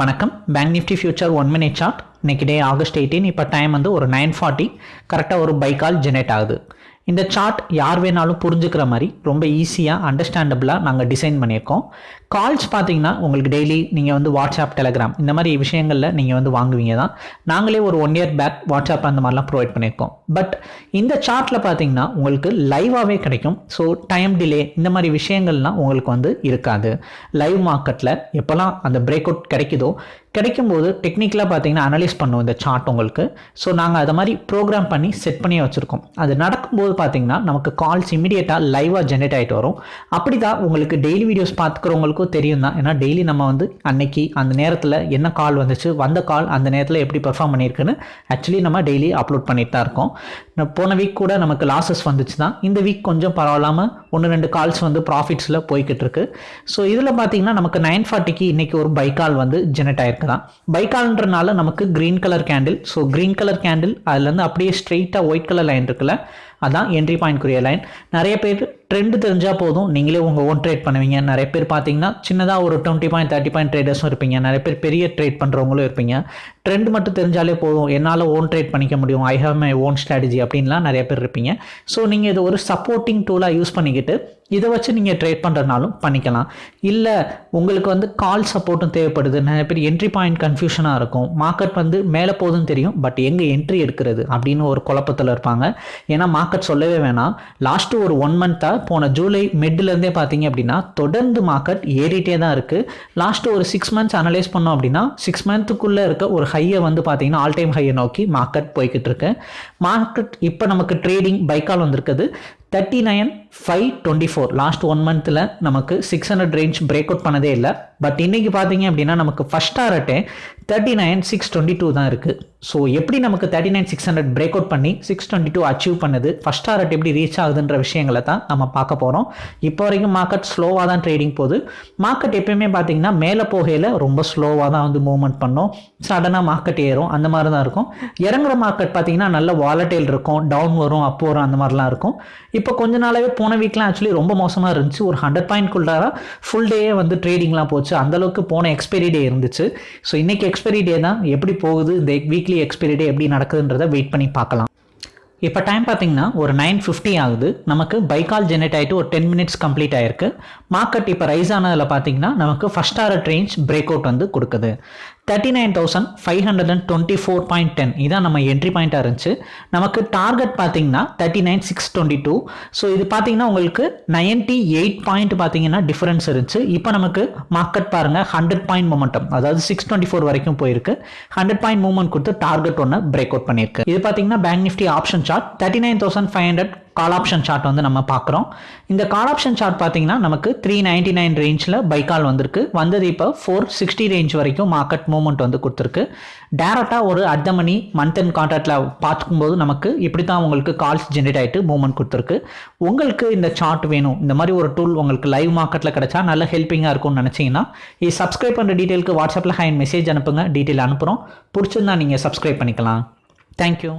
வணக்கம். Bank Nifty future one minute chart இன்னைக்கு day August eighteen இப்போ டைம் வந்து ஒரு நைன் ஃபார்ட்டி கரெக்டாக ஒரு பை கால் ஜெனரேட் ஆகுது. இந்த சார்ட் யார் வேணாலும் புரிஞ்சுக்கிற மாதிரி ரொம்ப ஈஸியாக அண்டர்ஸ்டாண்டபிளாக நாங்கள் டிசைன் பண்ணியிருக்கோம். கால்ஸ் பார்த்தீங்கன்னா உங்களுக்கு டெய்லி நீங்கள் வந்து வாட்ஸ்அப் டெலகிராம் இந்த மாதிரி விஷயங்களில் நீங்கள் வந்து வாங்குவீங்க தான். நாங்களே ஒரு ஒன் இயர் பேக் வாட்ஸ்அப் அந்த மாதிரிலாம் ப்ரொவைட் பண்ணியிருக்கோம். பட் இந்த சார்ட்டில் பார்த்தீங்கன்னா உங்களுக்கு லைவாகவே கிடைக்கும். ஸோ டைம் டிலே இந்த மாதிரி விஷயங்கள்லாம் உங்களுக்கு வந்து இருக்காது. லைவ் மார்க்கெட்டில் எப்போல்லாம் அந்த பிரேக் அவுட் கிடைக்குதோ கிடைக்கும்போது டெக்னிக்கலாக பார்த்தீங்கன்னா அனலைஸ் பண்ணுவோம் இந்த சார்ட் உங்களுக்கு. ஸோ நாங்கள் அதை மாதிரி ப்ரோக்ராம் பண்ணி செட் பண்ணி வச்சுருக்கோம். அது நடக்கும்போது பார்த்தீங்கன்னா நமக்கு கால்ஸ் இமீடியட்டாக லைவாக ஜென்ரேட் ஆகிட்டு வரும். அப்படி தான் உங்களுக்கு டெய்லி வீடியோஸ் பார்த்துக்கிறவங்களுக்கும் தெரியும் தான். ஏன்னா டெய்லி நம்ம வந்து அன்னைக்கு அந்த நேரத்தில் என்ன கால் வந்துச்சு வந்த கால் அந்த நேரத்தில் எப்படி பெர்ஃபார்ம் பண்ணியிருக்குன்னு ஆக்சுவலி நம்ம டெய்லி அப்லோட் பண்ணிட்டு தான் இருக்கோம். போன வீக் கூட நமக்கு லாஸஸ் வந்துச்சு தான். இந்த வீக் கொஞ்சம் பரவாயில்லாமல் ஒன்று ரெண்டு கால்ஸ் வந்து ப்ராஃபிட்ஸில் போய்கிட்டு இருக்கு. ஸோ இதில் பார்த்தீங்கன்னா நமக்கு நைன் ஃபார்ட்டிக்கு இன்றைக்கி ஒரு பை கால் வந்து ஜென்ரேட் ஆயிருக்கு. தான். பைக்கால்ன்றனால நமக்கு green colour candle so green colour candle அதுலேருந்து அப்படியே ஸ்ட்ரெயிட்டாக ஒயிட் கலர் லைன் இருக்குல்ல அதான் என்ட்ரி பாயிண்ட்க்குரிய லைன் நிறைய பேர் ட்ரெண்டு தெரிஞ்சால் போதும். நீங்களே உங்கள் ஓன் ட்ரேட் பண்ணுவீங்க. நிறைய பேர் பார்த்தீங்கன்னா சின்னதாக ஒரு டுவெண்ட்டி பாயிண்ட் தேர்ட்டி பாயிண்ட் ட்ரேடர்ஸும் இருப்பீங்க. நிறைய பேர் பெரிய ட்ரேட் பண்ணுறவங்களும் இருப்பீங்க. ட்ரெண்ட் மட்டும் தெரிஞ்சாலே போதும். என்னால் ஓன் ட்ரேட் பண்ணிக்க முடியும். I have my own strategy அப்படின்லாம் நிறைய பேர் இருப்பீங்க. ஸோ நீங்கள் இது ஒரு சப்போர்ட்டிங் டூலாக யூஸ் பண்ணிக்கிட்டு இதை வச்சு நீங்கள் ட்ரேட் பண்ணுறதுனாலும் பண்ணிக்கலாம். இல்லை உங்களுக்கு வந்து கால் சப்போர்ட்டும் தேவைப்படுது. நிறைய பேர் என்ட்ரி பாயிண்ட் கன்ஃபியூஷனாக இருக்கும். மார்க்கெட் வந்து மேலே போதும் தெரியும். பட் எங்கே என்ட்ரி எடுக்கிறது அப்படின்னு ஒரு குழப்பத்தில் இருப்பாங்க. ஏன்னா மார்க்கெட் மார்க்கெட் சொல்லவே வேணாம். லாஸ்ட்டு ஒரு ஒன் மந்த்தாக போன ஜூலை மிட்லேருந்தே பார்த்தீங்க அப்படின்னா தொடர்ந்து மார்க்கெட் ஏறிட்டே தான் இருக்குது லாஸ்ட்டு ஒரு சிக்ஸ் மந்த்ஸ் அனலைஸ் பண்ணோம் அப்படின்னா சிக்ஸ் மந்த்துக்குள்ளே இருக்க ஒரு ஹையை வந்து பார்த்தீங்கன்னா ஆல் டைம் ஹையை நோக்கி மார்க்கெட் போய்கிட்டு இருக்கு. மார்க்கெட் இப்போ நமக்கு ட்ரேடிங் பைக்கால் வந்திருக்குது. Thirty nine five twenty four last one மந்த்தில் நமக்கு six hundred range break out பண்ணதே இல்லை. பட் இன்றைக்கி பார்த்தீங்க அப்படின்னா நமக்கு first டாரட்டே thirty nine six twenty two தான் இருக்குது ஸோ எப்படி நமக்கு thirty nine six hundred break out பண்ணி சிக்ஸ் டுவெண்ட்டி டூ அச்சீவ் பண்ணுது? ஃபஸ்ட் டாரட் எப்படி ரீச் ஆகுதுன்ற விஷயங்களை தான் நம்ம பார்க்க போகிறோம் இப்போ வரைக்கும் மார்க்கெட் ஸ்லோவாக தான் ட்ரேடிங் போகுது. மார்க்கெட் எப்பயுமே பார்த்தீங்கன்னா மேலே போகையில் ரொம்ப ஸ்லோவாக தான் வந்து மூவ்மெண்ட் பண்ணோம். சடனாக மார்க்கெட் ஏறும். அந்த மாதிரி தான் இருக்கும். இறங்குற மார்க்கெட் பார்த்தீங்கன்னா நல்ல வாலட்டைல் இருக்கும். டவுன் வரும் அப் வரும் அந்த மாதிரிலாம் இருக்கும். இப்போ கொஞ்ச நாளாகவே போன வீக்லாம் ஆக்சுவலி ரொம்ப மோசமாக இருந்துச்சு. ஒரு ஹண்ட்ரட் பாயிண்ட் குள்ளார ஃபுல் டேயே வந்து ட்ரேடிங்லாம் போச்சு. அந்தளவுக்கு போன எக்ஸ்பைரி டே இருந்துச்சு. ஸோ இன்னைக்கு எக்ஸ்பைரி டே தான். எப்படி போகுது? இந்த வீக்லி எக்ஸ்பைரி டே எப்படி நடக்குதுன்றதை வெயிட் பண்ணி பார்க்கலாம். இப்போ டைம் பார்த்தீங்கன்னா ஒரு நைன் ஃபிஃப்டி ஆகுது. நமக்கு பைக்கால் ஜெனரேட் ஆகிட்டு ஒரு டென் மினிட்ஸ் கம்ப்ளீட் ஆயிருக்கு. மார்க்கெட் இப்போ ரைஸ் ஆனதில் பார்த்தீங்கன்னா நமக்கு first hour range break out வந்து கொடுக்குது. Thirty nine thousand five hundred and twenty four point ten இதான் நம்ம என்ட்ரி பாயிண்ட்டாக இருந்துச்சு. நமக்கு டார்கெட் பார்த்தீங்கன்னா thirty nine six twenty two so இது பார்த்தீங்கன்னா உங்களுக்கு நைன்ட்டி எயிட் பாயிண்ட் பார்த்தீங்கன்னா டிஃபரன்ஸ் இருந்துச்சு. இப்போ நமக்கு மார்க்கெட் பாருங்கள் ஹண்ட்ரட் பாயிண்ட் மூமெண்டம் அதாவது சிக்ஸ் டுவெண்ட்டி ஃபோர் வரைக்கும் போயிருக்கு. ஹண்ட்ரட் பாயிண்ட் மூமெண்ட் கொடுத்து டார்கெட் ஒன்று பிரேக் அவுட் பண்ணியிருக்கு. இது பார்த்தீங்கன்னா bank Nifty option chart thirty nine thousand five hundred call option chart வந்து நம்ம பார்க்குறோம். இந்த கால் ஆப்ஷன் சார்ட் பார்த்தீங்கன்னா நமக்கு த்ரீ நைன்டி நைன் ரேஞ்சில் பைக்கால் வந்திருக்கு. வந்தது இப்போ ஃபோர் சிக்ஸ்டி ரேஞ்ச் வரைக்கும் மார்க்கெட் மூவ்மெண்ட் வந்து கொடுத்துருக்கு. டேரெக்டாக ஒரு at the money month and கான்ட்ராக்டில் பார்க்கும்போது நமக்கு இப்படி தான் உங்களுக்கு கால்ஸ் ஜென்ரேட் ஆகிட்டு மூவ்மெண்ட் கொடுத்துருக்கு. உங்களுக்கு இந்த சார்ட் வேணும். இந்த மாதிரி ஒரு டூல் உங்களுக்கு லைவ் மார்க்கெட்டில் கிடைச்சா நல்ல ஹெல்ப்பிங்காக இருக்கும்னு நினச்சிங்கன்னா இது சப்ஸ்கிரைப் பண்ணுற டீட்டெயிலுக்கு வாட்ஸ்அப்பில் ஹேண்ட் மெசேஜ் அனுப்புங்க. டீட்டெயில் அனுப்புகிறோம் பிடிச்சிருந்தா நீங்கள் சப்ஸ்கிரைப் பண்ணிக்கலாம். தேங்க்யூ